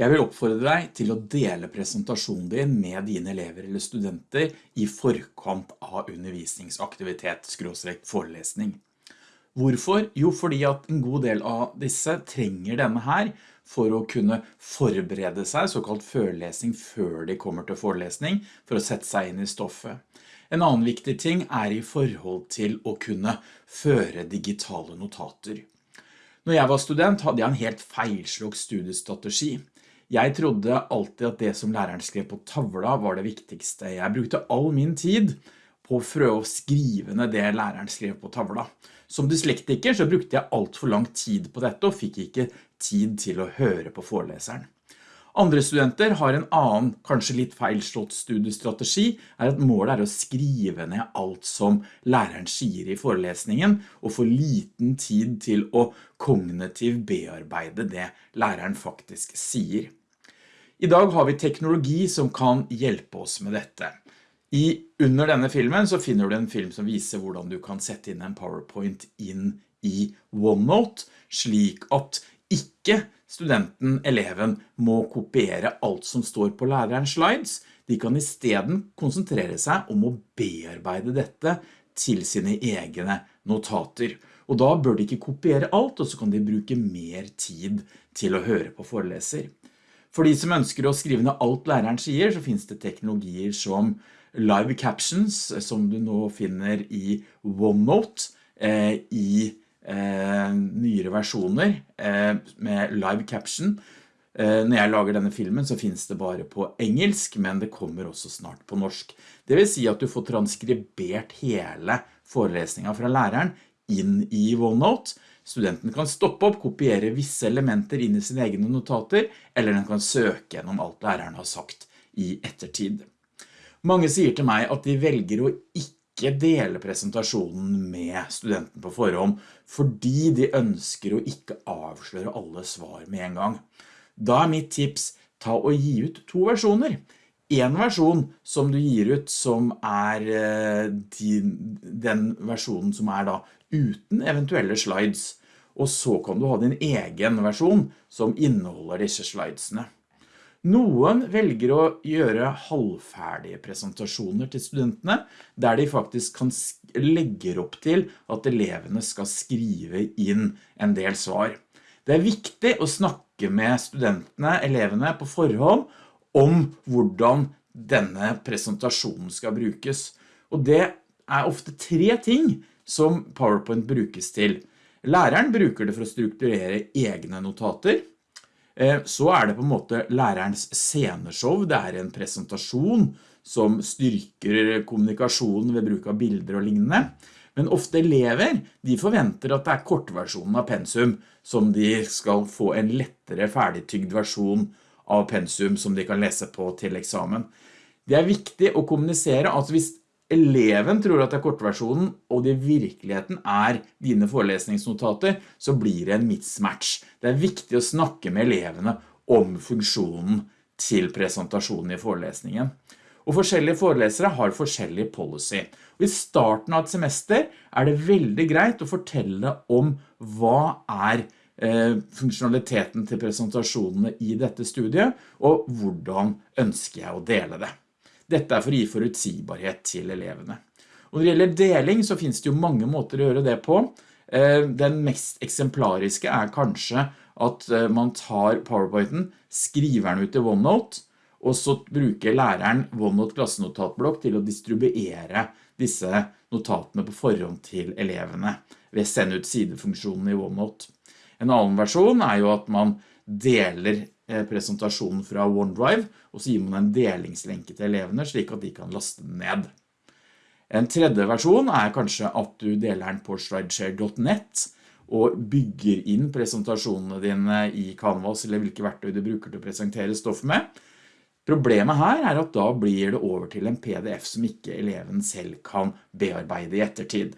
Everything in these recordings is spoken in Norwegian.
Jeg vil oppfordre deg til å dele presentasjonen din med dine elever eller studenter i forkant av undervisningsaktivitet, skråstrekt forelesning. Hvorfor? Jo, fordi at en god del av disse trenger denne her for å kunne forberede seg, såkalt førelesning, før de kommer til forelesning, for å sette seg inn i stoffet. En annen viktig ting er i forhold til å kunne føre digitale notater. Når jeg var student hadde jeg en helt feilslått studiestrategi. Jeg trodde alltid at det som læreren skrev på tavla var det viktigste. Jeg brukte all min tid på å prøve å skrive ned det læreren skrev på tavla. Som dyslektiker så brukte jeg alt for lang tid på dette og fikk ikke tid til å høre på foreleseren. Andre studenter har en annen, kanskje litt feilslått studiestrategi, er at målet er å skrive ned alt som læreren sier i forelesningen, og få liten tid til å kognitiv bearbeide det læreren faktisk sier. I dag har vi teknologi som kan hjelpe oss med dette. I, under denne filmen så finner du en film som viser hvordan du kan sette inn en PowerPoint inn i OneNote, slik at ikke studenten, eleven, må kopiere alt som står på lærerens slides. De kan i stedet konsentrere seg om å bearbeide dette til sine egne notater. Og da bør de ikke kopiere alt, og så kan de bruke mer tid til å høre på foreleser. For de som ønsker å skrive ned alt læreren sier, så finnes det teknologier som live captions, som du nå finner i OneNote, eh, i eh, nyere versjoner eh, med live caption. Eh, når jeg lager denne filmen så finnes det bare på engelsk, men det kommer også snart på norsk. Det vil si at du får transkribert hele forelesningen fra læreren inn i OneNote, Studenten kan stoppe opp, kopiere visse elementer inn i sine egne notater, eller den kan søke gjennom alt læreren har sagt i ettertid. Mange sier til meg at de velger å ikke dele presentasjonen med studenten på forhånd, fordi de ønsker å ikke avsløre alle svar med en gang. Da er mitt tips, ta og gi ut to versjoner. En versjon som du gir ut som er din, den versjonen som er da uten eventuelle slides, og så kan du ha din egen versjon som inneholder disse slidesene. Noen velger å gjøre halvferdige presentasjoner til studentene, der de faktisk kan legger opp til at elevene skal skrive inn en del svar. Det er viktig å snakke med studentene, elevene, på forhånd om hvordan denne presentasjonen skal brukes. Og det er ofte tre ting som PowerPoint brukes til. Læreren bruker det for å strukturere egne notater. Eh, så er det på en måte lærerens sceneshow. Det er en presentasjon som styrker kommunikasjonen ved bruk av bilder og lignende. Men ofte elever, de forventer at det er kortversjonen av pensum som de skal få en lettere ferdigtygd versjon av pensum som de kan lese på til eksamen. Det er viktig å kommunisere at hvis eleven tror at det er kortversjonen, og det virkeligheten er dine forelesningsnotater, så blir det en mismatch. Det er viktig å snakke med elevene om funksjonen til presentasjonen i forelesningen. Og forskjellige forelesere har forskjellig policy. Og I starten av et semester er det veldig greit å fortelle om hva er eh, funksjonaliteten til presentasjonene i dette studiet, og hvordan ønsker jeg å dele det. Dette er for å gi forutsigbarhet til elevene. Og når det gjelder deling så finnes det jo mange måter å gjøre det på. Eh, den mest eksemplariske er kanskje at eh, man tar PowerPointen, skriver den ut i OneNote, og så bruker læreren OneNote klassenotatblokk til å distribuere disse notatene på forhånd til elevene ved å sende ut sidefunksjonen i OneNote. En annen versjon er jo at man deler presentasjonen fra OneDrive, og så gir man en delingslenke til elevene slik at de kan laste den ned. En tredje versjon er kanskje at du deler den på slideshare.net og bygger inn presentasjonene dine i Canvas eller hvilke verktøy du bruker til å presentere stoff med. Problemet her er at da blir det over til en pdf som ikke eleven selv kan bearbeide i ettertid.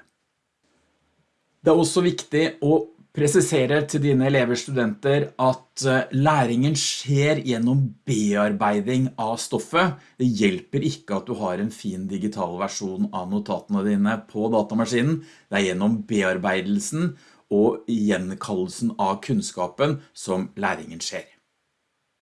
Det er også viktig å presisere til dine elever studenter at eh, læringen skjer gjennom bearbeiding av stoffet. Det hjelper ikke at du har en fin digital versjon av notatene dine på datamaskinen. Det er gjennom bearbeidelsen og gjenkallelsen av kunnskapen som læringen skjer.